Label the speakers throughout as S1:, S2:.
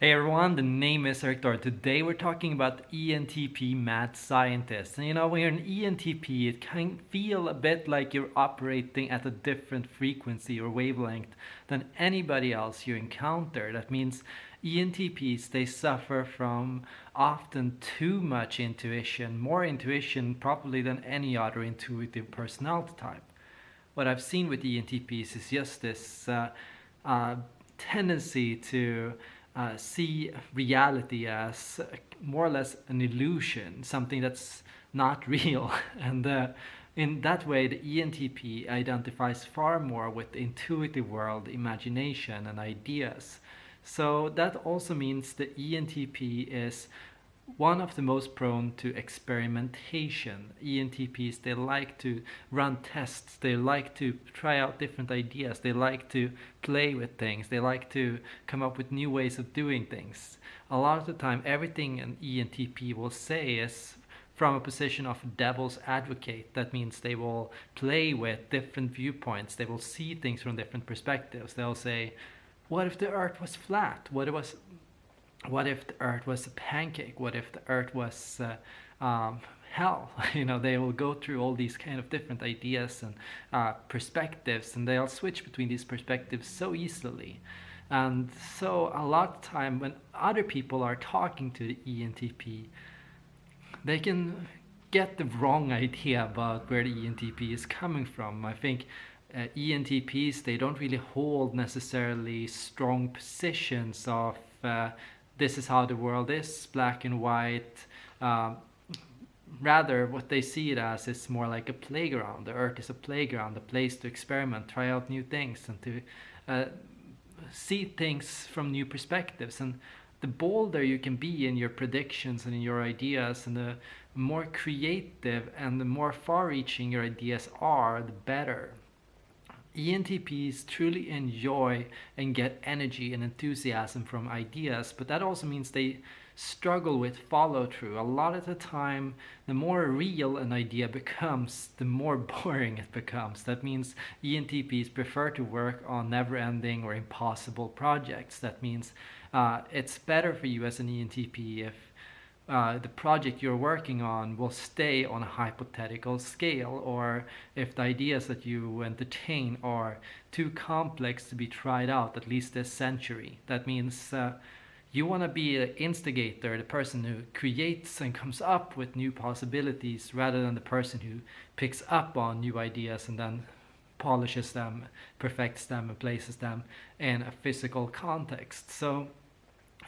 S1: Hey everyone, the name is Erik Thor. Today we're talking about ENTP mad scientists. And you know, when you're an ENTP, it can feel a bit like you're operating at a different frequency or wavelength than anybody else you encounter. That means ENTPs, they suffer from often too much intuition, more intuition probably than any other intuitive personality type. What I've seen with ENTPs is just this uh, uh, tendency to uh, see reality as more or less an illusion, something that's not real. and uh, in that way, the ENTP identifies far more with the intuitive world, imagination, and ideas. So that also means the ENTP is one of the most prone to experimentation. ENTPs, they like to run tests, they like to try out different ideas, they like to play with things, they like to come up with new ways of doing things. A lot of the time, everything an ENTP will say is from a position of devil's advocate. That means they will play with different viewpoints, they will see things from different perspectives. They'll say, what if the earth was flat? What if it was what if the earth was a pancake? What if the earth was uh, um, hell? You know they will go through all these kind of different ideas and uh, perspectives and they'll switch between these perspectives so easily. And so a lot of time when other people are talking to the ENTP they can get the wrong idea about where the ENTP is coming from. I think uh, ENTPs they don't really hold necessarily strong positions of uh, this is how the world is, black and white. Um, rather, what they see it as is more like a playground. The earth is a playground, a place to experiment, try out new things, and to uh, see things from new perspectives. And the bolder you can be in your predictions and in your ideas, and the more creative and the more far-reaching your ideas are, the better. ENTPs truly enjoy and get energy and enthusiasm from ideas, but that also means they struggle with follow through. A lot of the time, the more real an idea becomes, the more boring it becomes. That means ENTPs prefer to work on never ending or impossible projects. That means uh, it's better for you as an ENTP if uh, the project you're working on will stay on a hypothetical scale or if the ideas that you entertain are too complex to be tried out at least this century. That means uh, you want to be the instigator, the person who creates and comes up with new possibilities rather than the person who picks up on new ideas and then polishes them, perfects them and places them in a physical context. So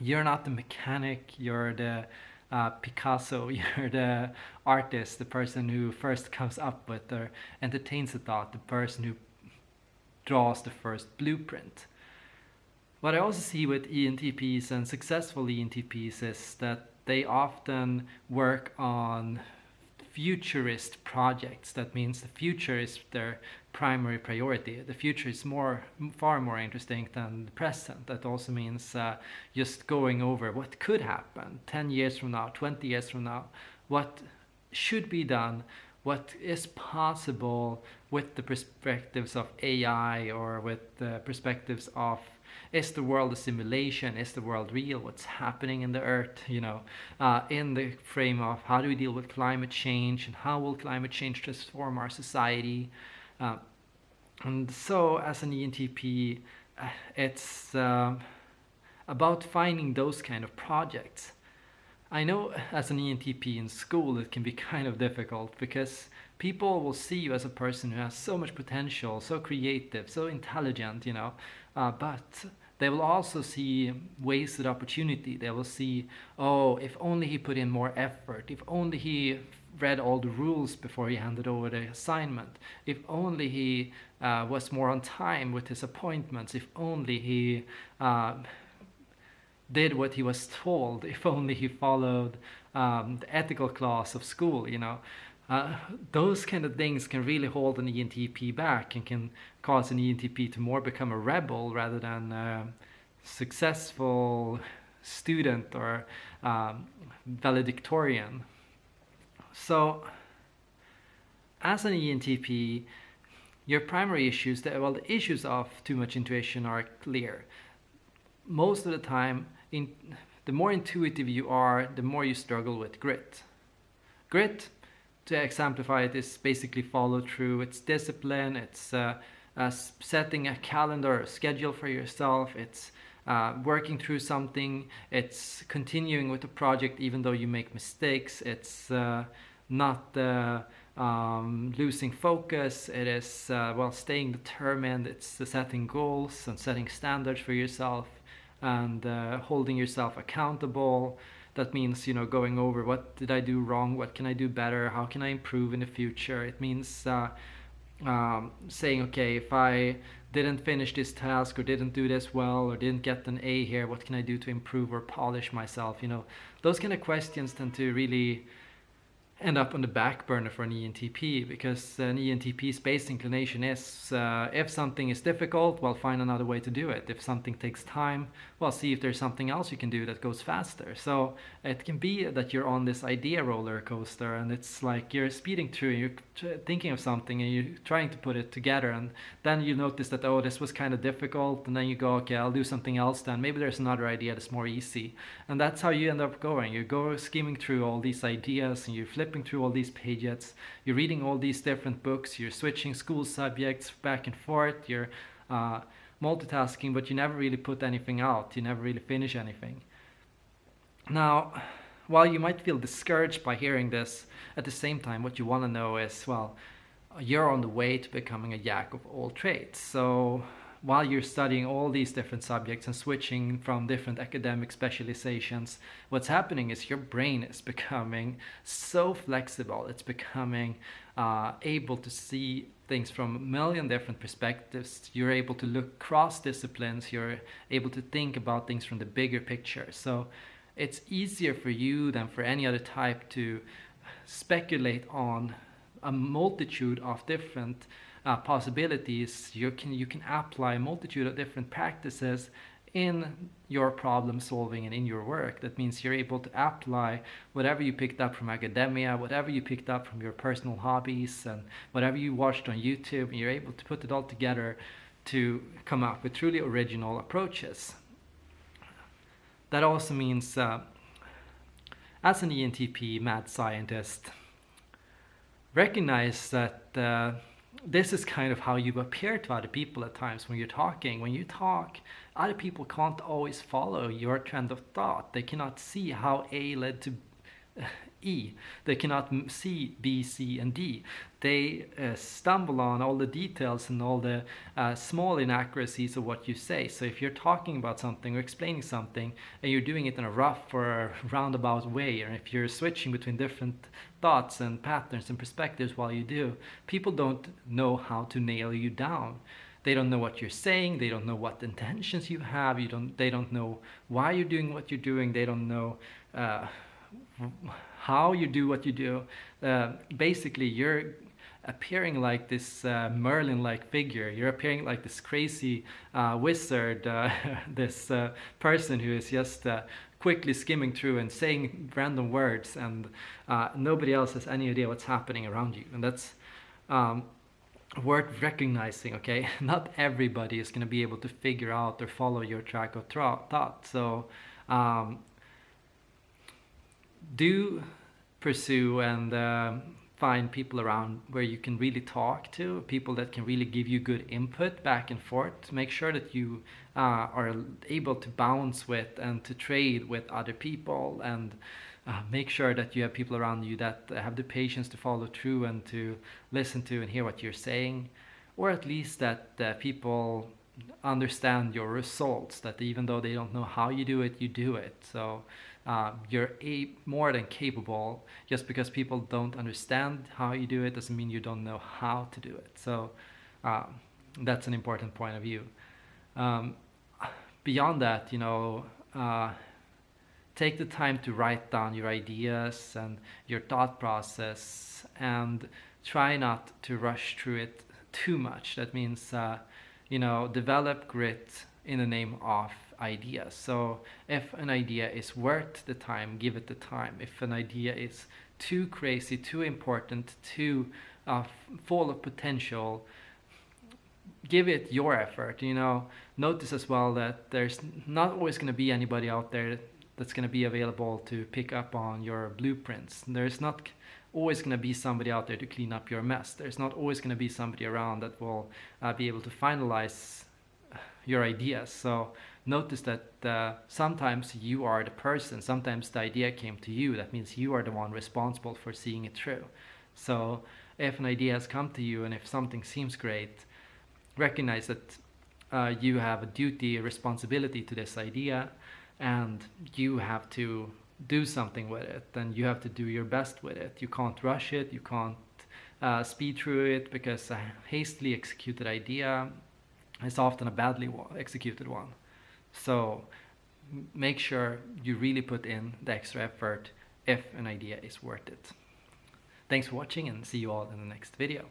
S1: you're not the mechanic, you're the uh, Picasso, you're the artist, the person who first comes up with or entertains the thought, the person who draws the first blueprint. What I also see with ENTPs and successful ENTPs is that they often work on futurist projects. That means the future is their primary priority. The future is more, far more interesting than the present. That also means uh, just going over what could happen 10 years from now, 20 years from now, what should be done, what is possible with the perspectives of AI or with the perspectives of is the world a simulation? Is the world real? What's happening in the earth? You know, uh, in the frame of how do we deal with climate change and how will climate change transform our society? Uh, and so as an ENTP, uh, it's uh, about finding those kind of projects. I know as an ENTP in school it can be kind of difficult because people will see you as a person who has so much potential, so creative, so intelligent, you know, uh, but they will also see wasted opportunity. They will see, oh, if only he put in more effort, if only he read all the rules before he handed over the assignment, if only he uh, was more on time with his appointments, if only he uh, did what he was told, if only he followed um, the ethical class of school, you know. Uh, those kind of things can really hold an ENTP back and can cause an ENTP to more become a rebel rather than a successful student or um, valedictorian. So as an ENTP, your primary issues, that, well, the issues of too much intuition are clear. Most of the time, in, the more intuitive you are, the more you struggle with grit. Grit, to exemplify it, is basically follow through. It's discipline. It's uh, uh, setting a calendar, a schedule for yourself. It's uh, working through something. It's continuing with the project even though you make mistakes. It's uh, not uh, um, losing focus. It is uh, well staying determined. It's setting goals and setting standards for yourself and holding yourself accountable. That means you know going over what did I do wrong, what can I do better, how can I improve in the future. It means uh, um, saying okay if I didn't finish this task or didn't do this well or didn't get an A here, what can I do to improve or polish myself? You know, those kind of questions tend to really end up on the back burner for an ENTP because an ENTP's base inclination is uh, if something is difficult, well, find another way to do it. If something takes time, well, see if there's something else you can do that goes faster. So it can be that you're on this idea roller coaster and it's like you're speeding through, you're thinking of something and you're trying to put it together, and then you notice that, oh, this was kind of difficult, and then you go, okay, I'll do something else then. Maybe there's another idea that's more easy. And that's how you end up going. You go skimming through all these ideas and you flip flipping through all these pages, you're reading all these different books, you're switching school subjects back and forth, you're uh, multitasking, but you never really put anything out, you never really finish anything. Now, while you might feel discouraged by hearing this, at the same time, what you want to know is, well, you're on the way to becoming a jack of all trades. So while you're studying all these different subjects and switching from different academic specializations, what's happening is your brain is becoming so flexible. It's becoming uh, able to see things from a million different perspectives. You're able to look cross disciplines. You're able to think about things from the bigger picture. So it's easier for you than for any other type to speculate on a multitude of different uh, possibilities, you can you can apply a multitude of different practices in your problem solving and in your work. That means you're able to apply whatever you picked up from academia, whatever you picked up from your personal hobbies, and whatever you watched on YouTube, and you're able to put it all together to come up with truly original approaches. That also means, uh, as an ENTP mad scientist, recognize that. Uh, this is kind of how you appear to other people at times when you're talking. When you talk, other people can't always follow your trend of thought. They cannot see how A led to E. They cannot see B, C, and D. They uh, stumble on all the details and all the uh, small inaccuracies of what you say. So if you're talking about something or explaining something and you're doing it in a rough or roundabout way, or if you're switching between different thoughts and patterns and perspectives while you do, people don't know how to nail you down they don't know what you're saying they don't know what intentions you have you don't they don't know why you're doing what you're doing they don't know uh, how you do what you do. Uh, basically, you're appearing like this uh, Merlin-like figure. You're appearing like this crazy uh, wizard, uh, this uh, person who is just uh, quickly skimming through and saying random words, and nobody else has any idea what's happening around you. And that's um, worth recognizing. Okay, not everybody is going to be able to figure out or follow your track of thought. So. Um, do pursue and uh, find people around where you can really talk to, people that can really give you good input back and forth. Make sure that you uh, are able to bounce with and to trade with other people and uh, make sure that you have people around you that have the patience to follow through and to listen to and hear what you're saying, or at least that uh, people understand your results, that even though they don't know how you do it, you do it. So uh, you're a, more than capable. Just because people don't understand how you do it doesn't mean you don't know how to do it. So um, that's an important point of view. Um, beyond that, you know, uh, take the time to write down your ideas and your thought process and try not to rush through it too much. That means, uh, you know, develop grit in the name of ideas. So if an idea is worth the time, give it the time. If an idea is too crazy, too important, too uh, full of potential, give it your effort. You know, notice as well that there's not always going to be anybody out there that's going to be available to pick up on your blueprints. There's not always going to be somebody out there to clean up your mess. There's not always going to be somebody around that will uh, be able to finalize your ideas. So notice that uh, sometimes you are the person, sometimes the idea came to you. That means you are the one responsible for seeing it through. So if an idea has come to you and if something seems great, recognize that uh, you have a duty, a responsibility to this idea and you have to do something with it and you have to do your best with it. You can't rush it, you can't uh, speed through it because a hastily executed idea is often a badly executed one. So make sure you really put in the extra effort if an idea is worth it. Thanks for watching and see you all in the next video.